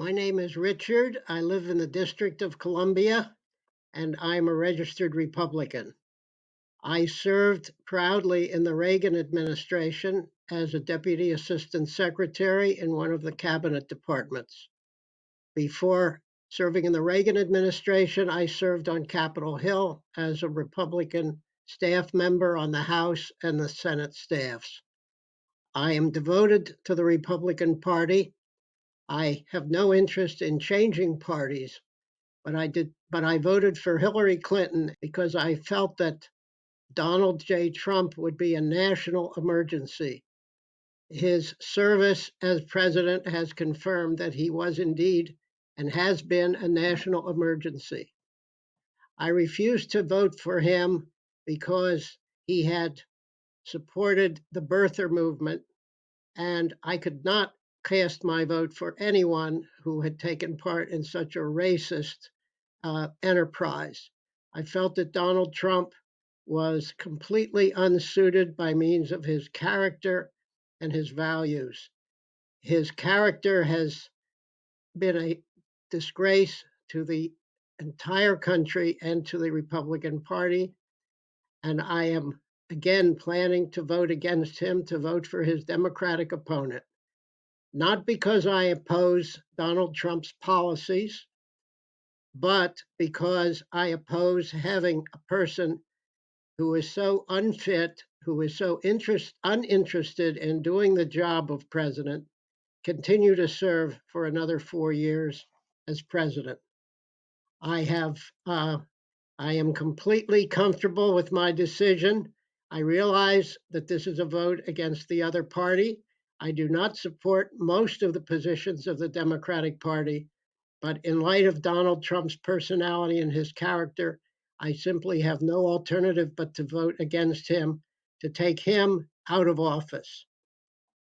My name is Richard. I live in the District of Columbia, and I'm a registered Republican. I served proudly in the Reagan administration as a Deputy Assistant Secretary in one of the cabinet departments. Before serving in the Reagan administration, I served on Capitol Hill as a Republican staff member on the House and the Senate staffs. I am devoted to the Republican Party. I have no interest in changing parties, but I did but I voted for Hillary Clinton because I felt that Donald J. Trump would be a national emergency. His service as president has confirmed that he was indeed and has been a national emergency. I refused to vote for him because he had supported the birther movement, and I could not cast my vote for anyone who had taken part in such a racist uh, enterprise. I felt that Donald Trump was completely unsuited by means of his character and his values. His character has been a disgrace to the entire country and to the Republican Party. And I am again planning to vote against him, to vote for his Democratic opponent. Not because I oppose Donald Trump's policies, but because I oppose having a person who is so unfit, who is so interest, uninterested in doing the job of president, continue to serve for another four years as president. I have, uh, I am completely comfortable with my decision. I realize that this is a vote against the other party. I do not support most of the positions of the Democratic Party, but in light of Donald Trump's personality and his character, I simply have no alternative but to vote against him to take him out of office.